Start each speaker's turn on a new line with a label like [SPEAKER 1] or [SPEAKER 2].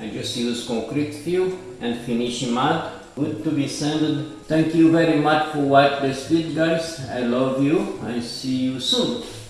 [SPEAKER 1] I just use concrete fill and finish it. mud. Good to be sanded. Thank you very much for watching this video guys. I love you. I see you soon.